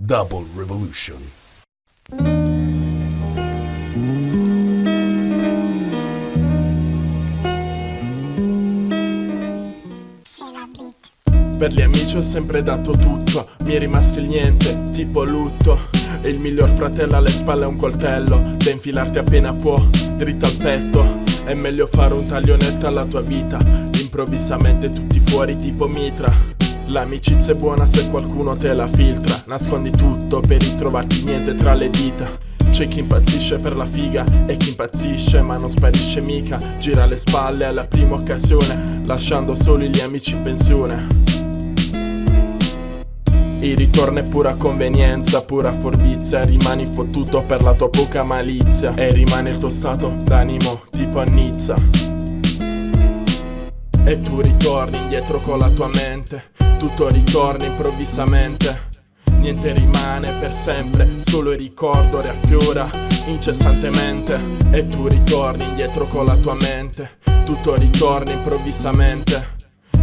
Double Revolution. Per gli amici ho sempre dato tutto, mi è rimasto il niente, tipo lutto. E il miglior fratello alle spalle ha un coltello, da infilarti appena può, dritto al petto. È meglio fare un taglionetto alla tua vita, improvvisamente tutti fuori tipo mitra. L'amicizia è buona se qualcuno te la filtra, nascondi tutto per ritrovarti niente tra le dita. C'è chi impazzisce per la figa e chi impazzisce ma non sparisce mica. Gira le spalle alla prima occasione lasciando soli gli amici in pensione. Il ritorno è pura convenienza, pura forbizia Rimani fottuto per la tua poca malizia E rimane il tuo stato d'animo tipo a Nizza E tu ritorni indietro con la tua mente. Tutto ritorna improvvisamente. Niente rimane per sempre, solo il ricordo riaffiora incessantemente. E tu ritorni indietro con la tua mente. Tutto ritorna improvvisamente.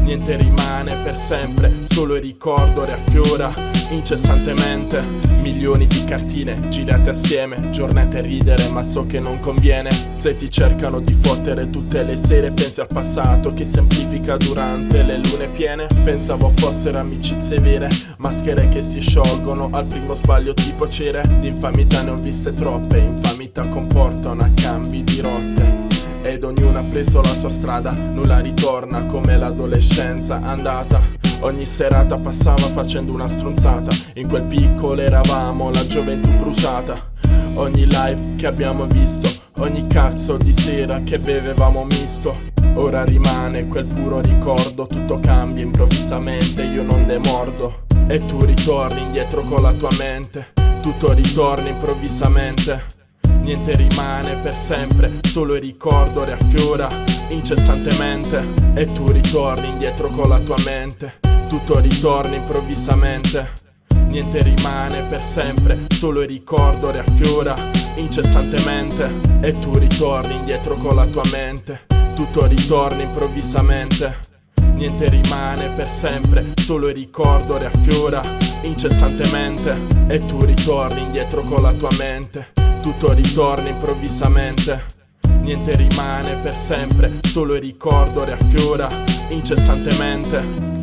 Niente rimane per sempre, solo il ricordo riaffiora incessantemente. Milioni di cartine girate assieme, giornate a ridere ma so che non conviene. Se ti cercano di fottere tutte le sere pensi al passato che semplifica durante le lune piene. Pensavo fossero amicizie vere, maschere che si sciolgono al primo sbaglio tipo cere. Di infamità ne ho viste troppe, infamità comportano a cambi di rotte ed ognuno ha preso la sua strada Nulla ritorna come l'adolescenza andata. Ogni serata passava facendo una stronzata In quel piccolo eravamo la gioventù bruciata. Ogni live che abbiamo visto Ogni cazzo di sera che bevevamo misto. Ora rimane quel puro ricordo Tutto cambia improvvisamente, io non demordo. E tu ritorni indietro con la tua mente Tutto ritorna improvvisamente Niente rimane per sempre, solo il ricordo riaffiora incessantemente. E tu ritorni indietro con la tua mente Tutto ritorna improvvisamente. Niente rimane per sempre, solo il ricordo riaffiora incessantemente. E tu ritorni indietro con la tua mente Tutto ritorna improvvisamente Niente rimane per sempre, solo il ricordo riaffiora incessantemente E tu ritorni indietro con la tua mente. Tutto ritorna improvvisamente. Niente rimane per sempre, solo il ricordo riaffiora incessantemente